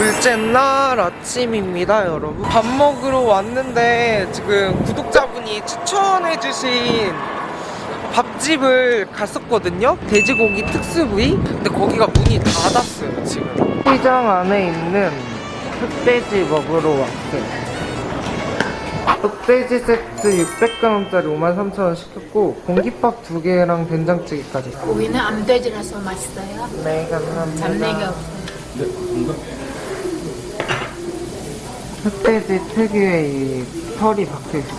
둘째 날 아침입니다 여러분. 밥 먹으러 왔는데 지금 구독자분이 추천해주신 밥집을 갔었거든요. 돼지고기 특수부위. 근데 거기가 문이 닫았어요 지금. 시장 안에 있는 흑돼지 먹으러 왔어요. 흑돼지 세트 600g짜리 53,000원 시켰고 공깃밥 두 개랑 된장찌개까지. 고기는 암돼지라서 맛있어요. 네 감사합니다. 잡내기 없어요. 흑돼지 특유의 이 털이 박혀있어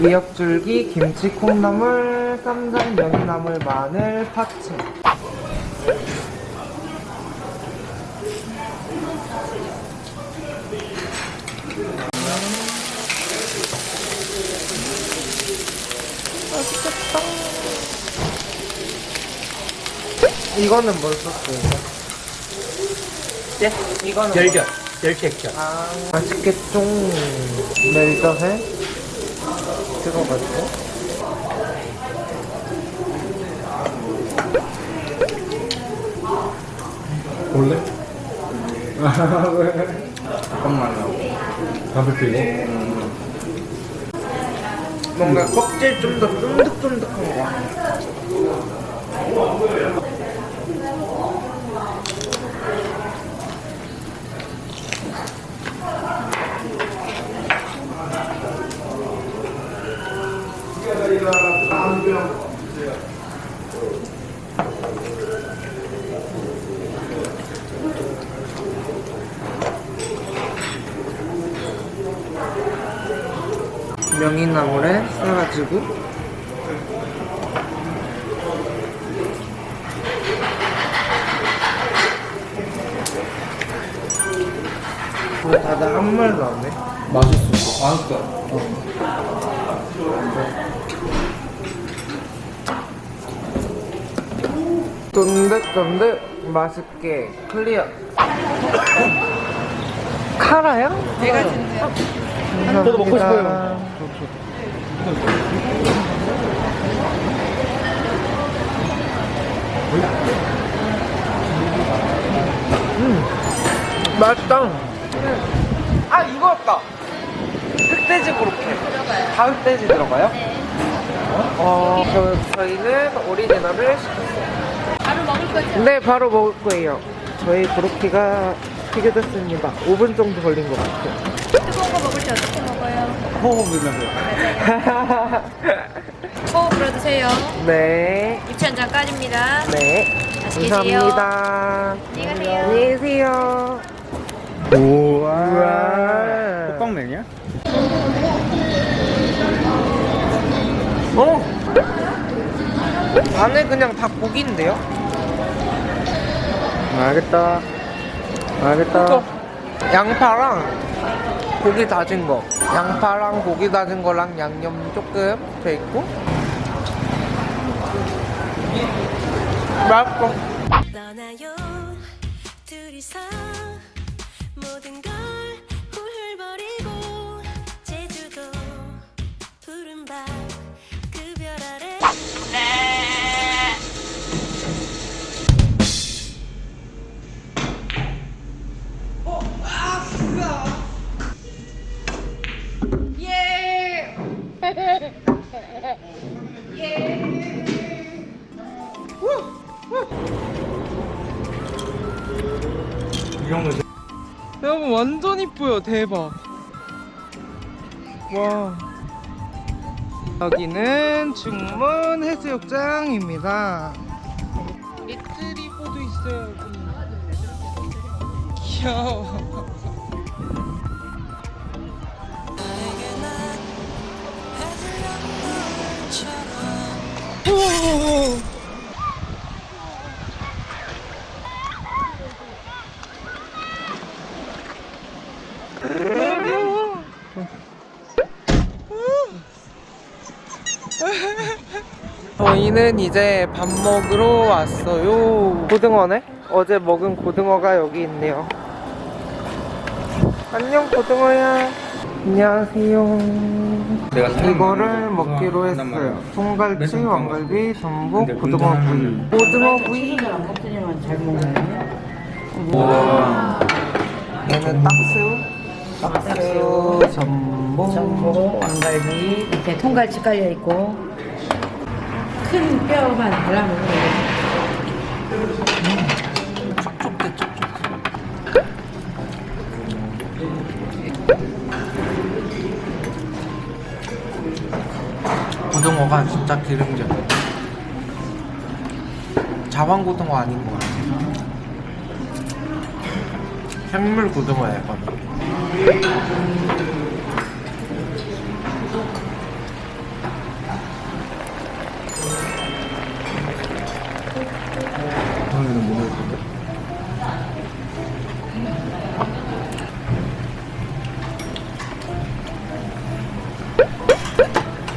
미역줄기, 김치, 콩나물, 쌈장, 명이나물, 마늘, 파채 맛있겠다 이거는 뭘 썼어요? 예? 이거는 열결, 열결결. 아, 맛있겠죠? 멜젓에 찍어가지고. 볼래? 잠깐만요. 담배 피고. 뭔가 껍질 좀 더 쫀득쫀득한 거 명이나물에 싸가지고 왜 다들 아무 말도 안 해? 맛있어. 아, 그니까. 쫀득쫀득 맛있게 클리어. 카라요? 내가 준대요 저도 먹고 싶어요. 맛있다 흑돼지 고로케 다 흑돼지 들어가요? 네 어, 저, 저희는 오리지널을 시켰어요 바로 먹을 거죠? 네, 바로 먹을 거예요. 저희 고로케가 튀겨졌습니다. 5분 정도 걸린 것 같아요. 뜨거운 거 먹을 때 어떻게 먹어요? 호흡이면서. 호흡으로 드세요. 네, 한장 까집니다. 네. 맛있게 감사합니다. 안녕히 가세요. 안녕히 계세요. 우와. 우와. 호빵맨이야? 어? 안에 그냥 다 고기인데요? 알겠다. 알겠다. 양파랑 고기 다진 거. 양파랑 고기 다진 거랑 양념 조금 돼 있고. 맛있어. 여러분 완전 이뻐요 대박. 와 여기는 중문 해수욕장입니다. 리트리버도 있어요 여기 귀여워. 오! 귀여워. 저희는 이제 밥 먹으러 왔어요. 고등어네? 어제 먹은 고등어가 여기 있네요. 안녕 고등어야. 안녕하세요. 내가 이거를 먹기로 했어요. 송갈치, 왕갈비, 전복, 고등어 구이. 고등어 구이. 우와. 얘는 딱새우, 딱새우, 전복, 전복, 왕갈비, 밑에 통갈치 깔려 있고 큰 뼈만 촉촉해 촉촉해. 고등어가 진짜 기름져. 자반 고등어 아닌 것 같아. 생물 고등어야 이거 는. 오늘은 뭐 먹을 건데?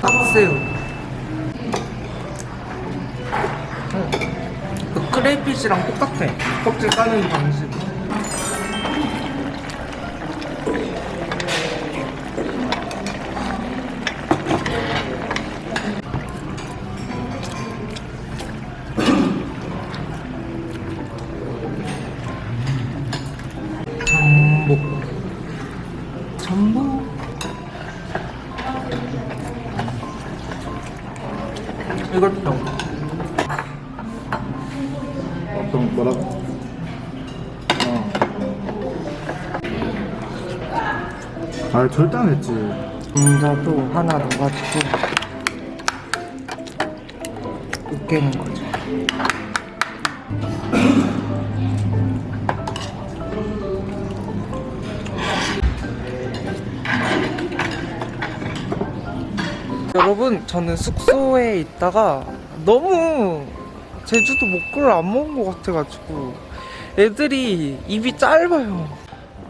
딱새우. 그 크레이피시랑 똑같아. 껍질 까는 방식. 이것도 어떤 뭐라고? 어. 아 절대 안 했지. 감자도 하나 넣어가지고 으깨는 거죠. 여러분, 저는 숙소에 있다가 너무 제주도 먹거리를 안 먹은 것 같아가지고 애들이 입이 짧아요.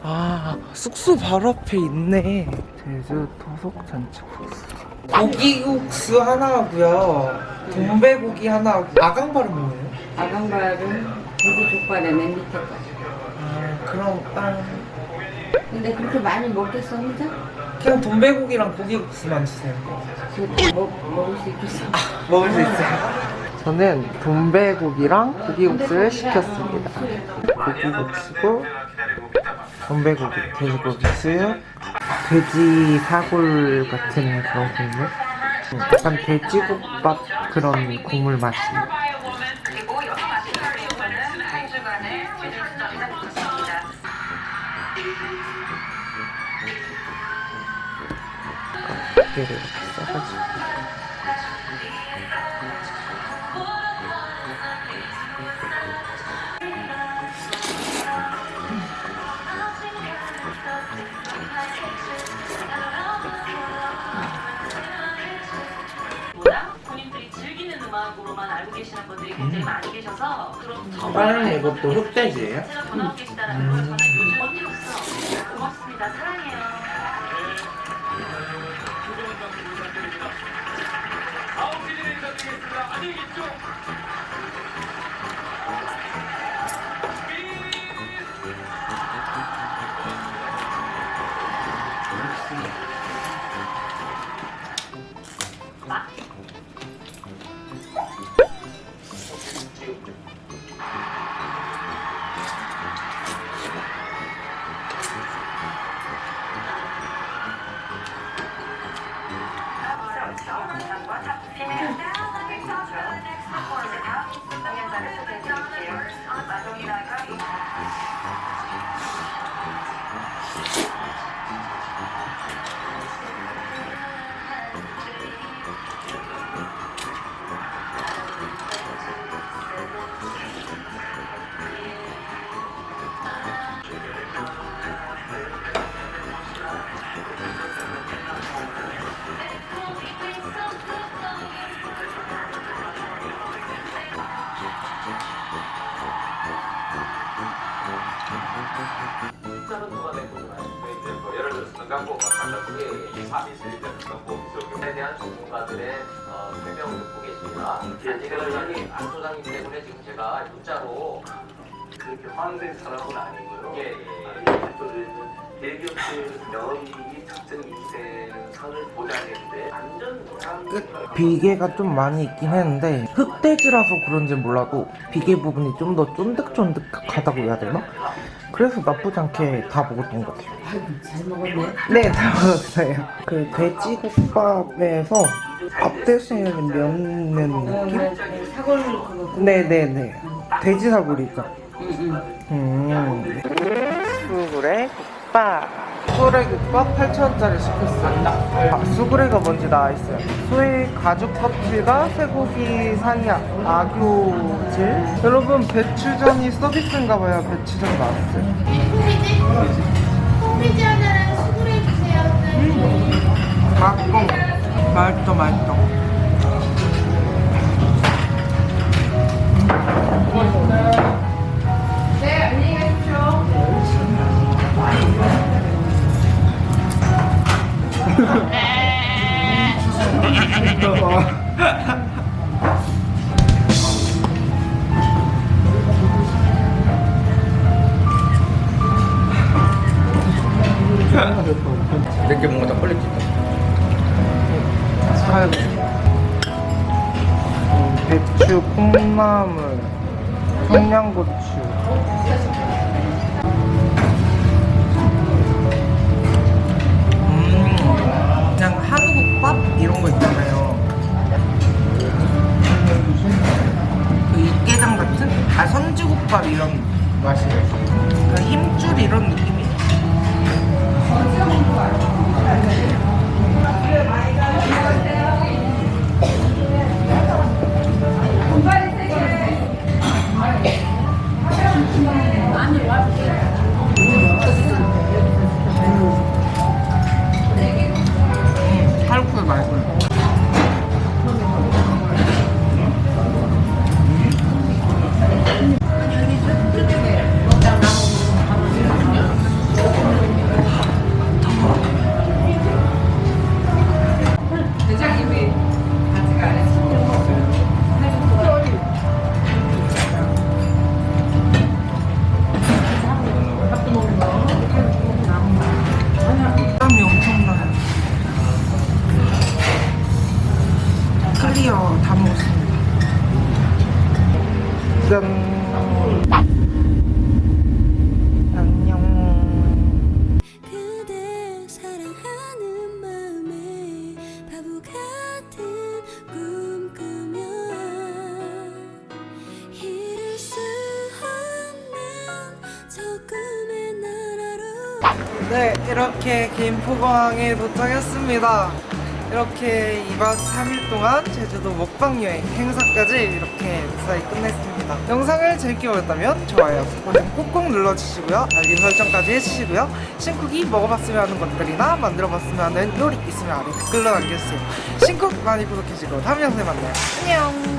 아, 숙소 바로 앞에 있네. 제주 토속 잔치국수. 고기국수 하나 하고요. 돈배고기 하나 하고. 아강발은 뭐예요? 아강발은 돼지 족발에 맨 밑에 거. 아, 그럼 땅. 근데 그렇게 많이 먹겠어 혼자? 그냥 돈배고기랑 고기국수만 주세요. 그거 먹, 먹을 수 있겠어? 먹을 수 있어요. 저는 돈배고기랑 고기국수를 시켰습니다. 고기국수고 돈배고기, 돼지고기 수육, 돼지 사골 같은 그런 국물. 음, 약간 돼지국밥 그런 국물 맛이. 얘를 이렇게 써가지고. 보다 본인들이 즐기는 음악으로만 알고 계시는 분들이 굉장히 많이 계셔서 그런 빠른 이것도 흑돼지예요? 제가 전하고 계시다는 걸 저는 요즘 언니로서 고맙습니다. 사랑해요 예를 들어서 에 대한 전문가들의 어, 설명을 듣고 계십니다. 아직은 여기 안 소장님 때문에 지금 제가 문자로 그 그렇게 황색 사람은 아니고요. 예, 예. 대기업들 선을 보장했는데 끝 비계가 좀 많이 있긴 했는데 흑돼지라서 그런지 몰라도 비계 부분이 좀 더 쫀득쫀득하다고 해야 되나? 그래서 나쁘지 않게 다 먹었던 것 같아요. 아이고, 잘 먹었네. 네, 다 먹었어요. 그 돼지국밥에서 밥 대신에 면는 어, 느낌? 네, 사골 그거. 네네네. 돼지 사골이죠. 응, 응. 음. 수구레 국밥. 수구레 국밥 8,000원짜리 시켰습니다. 아, 수구레가 뭔지 나와있어요. 소의 가죽 껍질과 쇠고기 사이 아교질. 여러분, 배추전이 서비스인가봐요. 배추전 나왔어요. 홈페이지 하나랑 수구레 주세요. 맛있고, 맛있어, 맛있어. 내게 김포공항에 도착했습니다. 이렇게 2박 3일 동안 제주도 먹방 여행 행사까지 이렇게 무사히 끝냈습니다. 영상을 재밌게 보셨다면 좋아요, 버튼 꾹꾹 눌러주시고요. 알림 설정까지 해주시고요. 신쿡이 먹어봤으면 하는 것들이나 만들어봤으면 하는 요리 있으면 아래 댓글로 남겨주세요. 신쿡 많이 구독해주시고 다음 영상에 만나요. 안녕!